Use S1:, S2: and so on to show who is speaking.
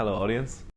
S1: Hello, audience.